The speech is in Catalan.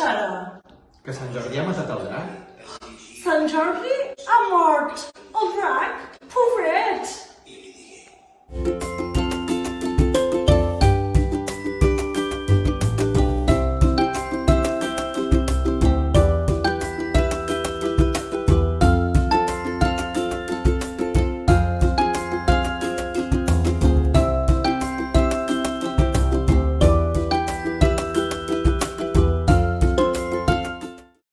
ara? Que Sant Jordi ha matat el drac? Sant Jordi